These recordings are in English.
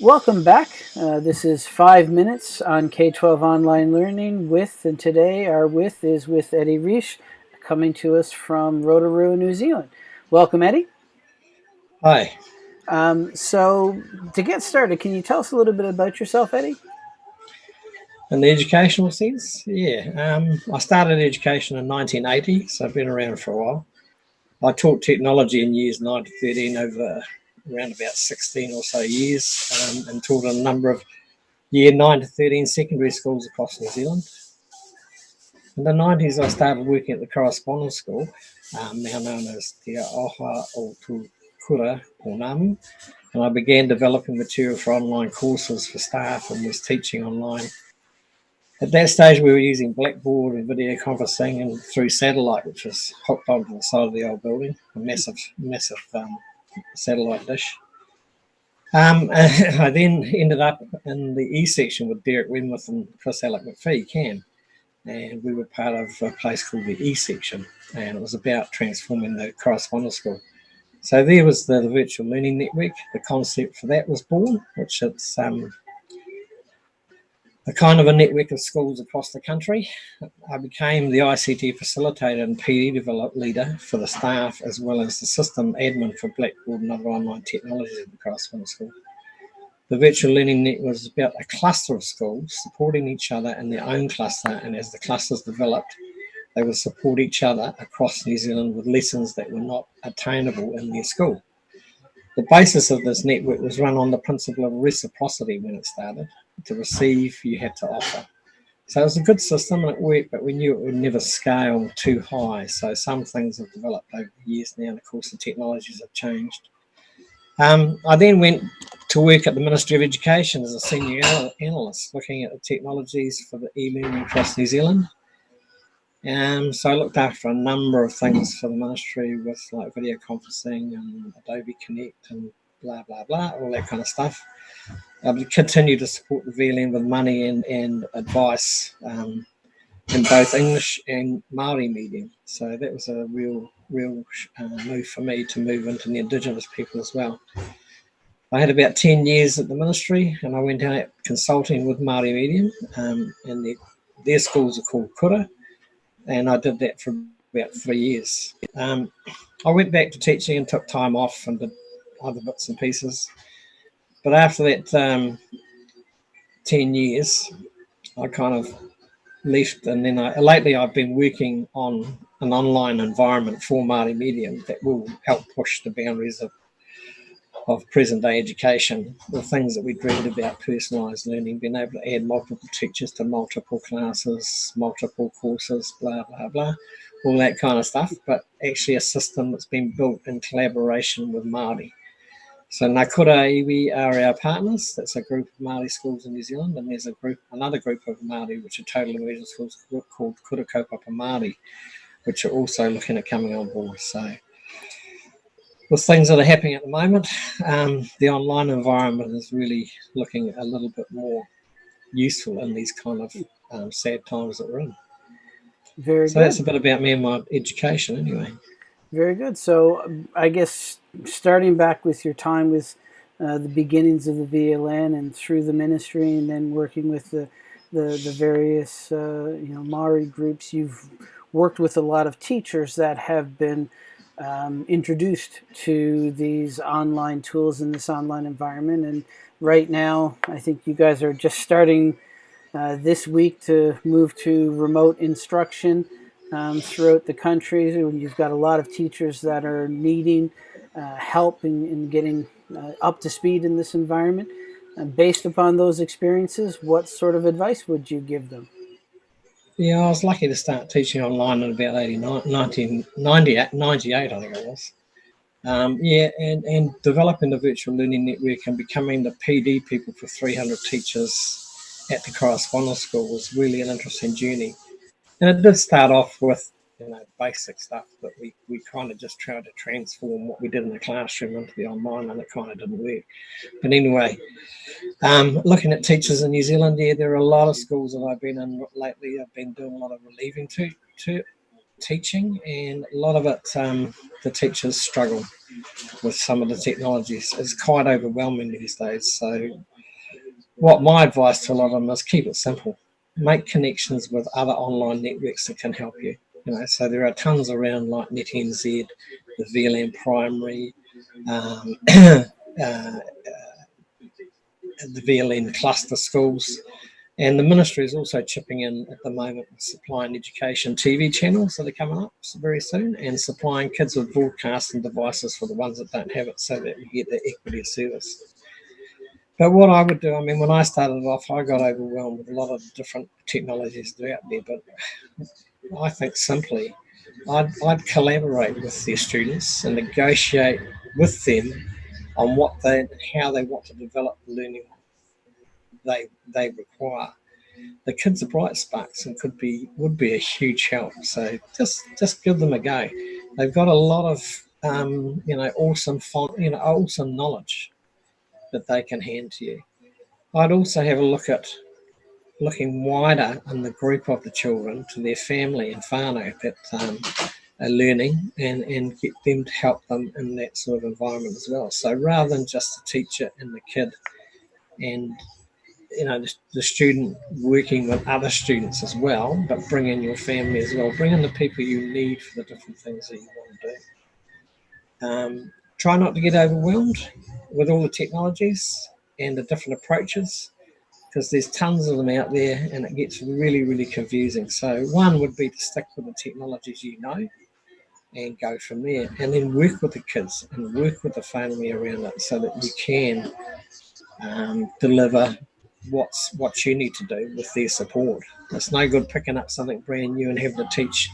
Welcome back. Uh, this is five minutes on K-12 online learning with, and today our with is with Eddie Reich, coming to us from Rotorua, New Zealand. Welcome, Eddie. Hi. Um, so to get started, can you tell us a little bit about yourself, Eddie? In the educational sense, yeah. Um, I started education in 1980, so I've been around for a while. I taught technology in years 9 to 13 over around about 16 or so years um, and taught a number of year 9 to 13 secondary schools across New Zealand. In the 90s, I started working at the correspondence school, um, now known as Te Aoha o Kura Namu, and I began developing material for online courses for staff and was teaching online. At that stage, we were using Blackboard and video conferencing and through satellite, which was hooked onto the side of the old building, a massive, massive um, satellite dish. Um, I then ended up in the E section with Derek Wenmoth and Chris Alec McPhee, CAN, and we were part of a place called the E section, and it was about transforming the correspondence school. So there was the, the virtual learning network. The concept for that was born, which it's um, a kind of a network of schools across the country. I became the ICT facilitator and PD develop leader for the staff as well as the system admin for Blackboard and other online technologies at the correspondence school. The virtual learning net was about a cluster of schools supporting each other in their own cluster and as the clusters developed, they would support each other across New Zealand with lessons that were not attainable in their school. The basis of this network was run on the principle of reciprocity when it started. To receive, you had to offer. So it was a good system and it worked, but we knew it would never scale too high. So some things have developed over the years now, and of course the technologies have changed. Um, I then went to work at the Ministry of Education as a senior analyst, looking at the technologies for the e-learning across New Zealand. Um, so I looked after a number of things for the ministry with like video conferencing and Adobe Connect and blah, blah, blah, all that kind of stuff. Would continue to support the VLN with money and, and advice um, in both English and Maori medium. So that was a real, real uh, move for me to move into the Indigenous people as well. I had about 10 years at the ministry and I went out consulting with Maori medium um, and their, their schools are called Kura and I did that for about three years. Um, I went back to teaching and took time off and did other bits and pieces. But after that um, 10 years, I kind of left and then I, lately I've been working on an online environment for Māori Medium that will help push the boundaries of of present day education, the things that we dreamed about personalised learning, being able to add multiple teachers to multiple classes, multiple courses, blah, blah, blah, all that kind of stuff, but actually a system that's been built in collaboration with Māori. So Nakura Iwi are our partners. That's a group of Māori schools in New Zealand, and there's a group, another group of Māori, which are total immersion schools called Kura Kaupapa Māori, which are also looking at coming on board. So with things that are happening at the moment, um, the online environment is really looking a little bit more useful in these kind of um, sad times that we're in. Very so good. that's a bit about me and my education anyway. Very good. So um, I guess starting back with your time with uh, the beginnings of the VLN and through the ministry and then working with the, the, the various uh, you know Maori groups, you've worked with a lot of teachers that have been um, introduced to these online tools in this online environment. And right now, I think you guys are just starting uh, this week to move to remote instruction um, throughout the country. You've got a lot of teachers that are needing uh, help in, in getting uh, up to speed in this environment. And based upon those experiences, what sort of advice would you give them? Yeah, I was lucky to start teaching online in about 89, 1998, 98, I think it was. Um, yeah, and, and developing the virtual learning network and becoming the PD people for 300 teachers at the correspondence school was really an interesting journey. And it did start off with you know basic stuff, but we, we kind of just tried to transform what we did in the classroom into the online, and it kind of didn't work. But anyway, um, looking at teachers in New Zealand, yeah, there are a lot of schools that I've been in lately. I've been doing a lot of relieving to, to teaching, and a lot of it, um, the teachers struggle with some of the technologies. It's quite overwhelming these days. So what my advice to a lot of them is keep it simple. Make connections with other online networks that can help you. You know, so there are tons around like NetNZ, the VLN Primary, um, uh, uh, the VLN cluster schools. And the ministry is also chipping in at the moment with supplying education TV channels that are coming up very soon and supplying kids with broadcasting devices for the ones that don't have it so that we get the equity of service. But what I would do, I mean, when I started off, I got overwhelmed with a lot of different technologies out there. But I think simply, I'd, I'd collaborate with their students and negotiate with them on what they, how they want to develop the learning they they require. The kids are bright sparks and could be would be a huge help. So just just give them a go. They've got a lot of um, you know awesome you know awesome knowledge that they can hand to you. I'd also have a look at looking wider in the group of the children to their family and whānau that um, are learning and, and get them to help them in that sort of environment as well. So rather than just the teacher and the kid and you know the, the, student working with other students as well, but bring in your family as well. Bring in the people you need for the different things that you want to do. Um, try not to get overwhelmed with all the technologies and the different approaches because there's tons of them out there and it gets really really confusing so one would be to stick with the technologies you know and go from there and then work with the kids and work with the family around it so that you can um, deliver what's what you need to do with their support. It's no good picking up something brand new and having to teach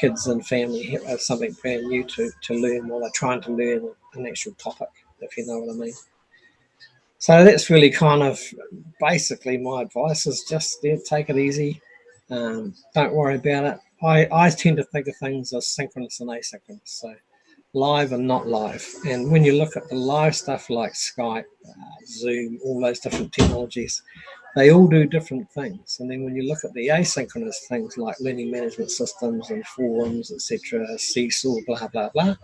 kids and family something brand new to, to learn while they're trying to learn an actual topic, if you know what I mean. So that's really kind of basically my advice is just yeah, take it easy. Um, don't worry about it. I, I tend to think of things as synchronous and asynchronous. So live and not live. And when you look at the live stuff like Skype, uh, Zoom, all those different technologies, they all do different things. And then when you look at the asynchronous things like learning management systems and forums, etc., Seesaw, blah, blah, blah,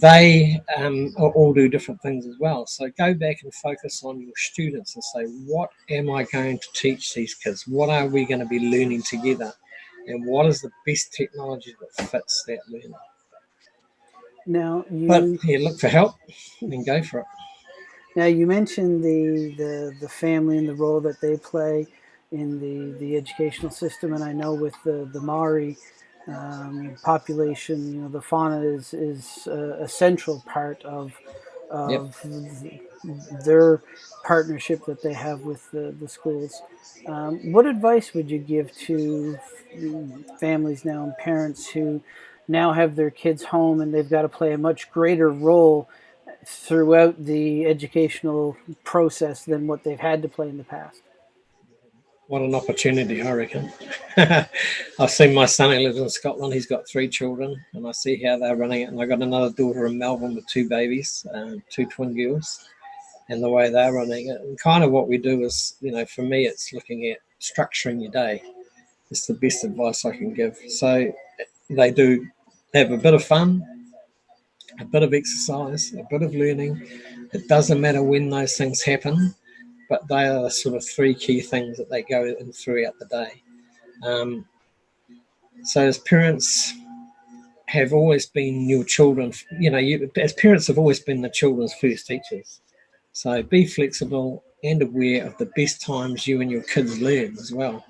they um, all do different things as well. So go back and focus on your students and say, what am I going to teach these kids? What are we going to be learning together? And what is the best technology that fits that learning? Now you but yeah, look for help and go for it. Now you mentioned the, the the family and the role that they play in the the educational system, and I know with the the Maori um, population, you know, the whānau is is a, a central part of of yep. their partnership that they have with the, the schools. Um, what advice would you give to families now and parents who now have their kids home and they've got to play a much greater role throughout the educational process than what they've had to play in the past. What an opportunity, I reckon. I've seen my son who lives in Scotland. He's got three children, and I see how they're running it. And I've got another daughter in Melbourne with two babies, um, two twin girls, and the way they're running it. And kind of what we do is, you know, for me, it's looking at structuring your day. It's the best advice I can give. So they do have a bit of fun, a bit of exercise, a bit of learning. It doesn't matter when those things happen, but they are sort of three key things that they go in throughout the day. Um, so as parents have always been your children, you know, you, as parents have always been the children's first teachers. So be flexible and aware of the best times you and your kids learn as well,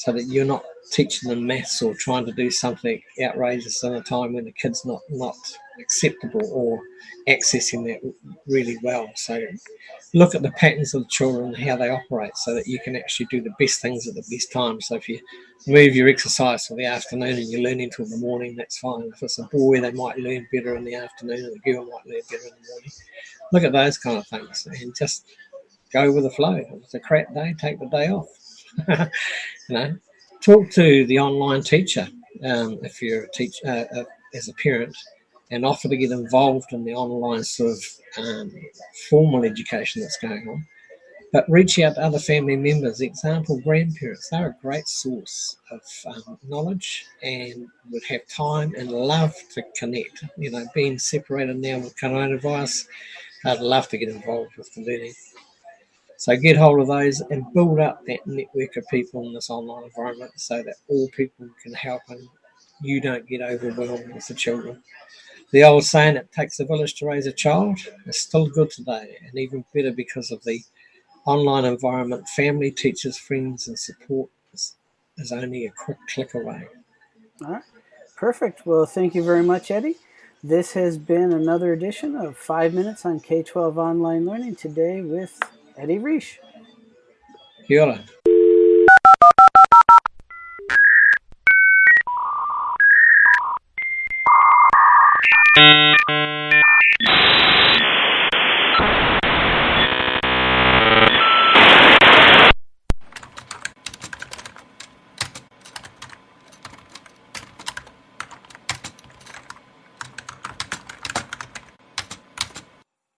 so that you're not teaching them maths or trying to do something outrageous in a time when the kid's not not acceptable or accessing that really well. So look at the patterns of the children how they operate so that you can actually do the best things at the best time. So if you move your exercise for the afternoon and you learn into the morning, that's fine. If it's a boy, they might learn better in the afternoon and a girl might learn better in the morning. Look at those kind of things and just go with the flow. If it's a crap day, take the day off. you know, talk to the online teacher um, if you're a teacher uh, uh, as a parent and offer to get involved in the online sort of um, formal education that's going on. But reach out to other family members, example, grandparents. They're a great source of um, knowledge and would have time and love to connect. You know, being separated now with coronavirus, I'd love to get involved with the learning. So get hold of those and build up that network of people in this online environment so that all people can help and you don't get overwhelmed with the children. The old saying, it takes a village to raise a child, is still good today and even better because of the online environment. Family, teachers, friends, and support is, is only a quick click away. All right. Perfect. Well, thank you very much, Eddie. This has been another edition of Five Minutes on K 12 Online Learning today with Eddie Reich. Kia ora.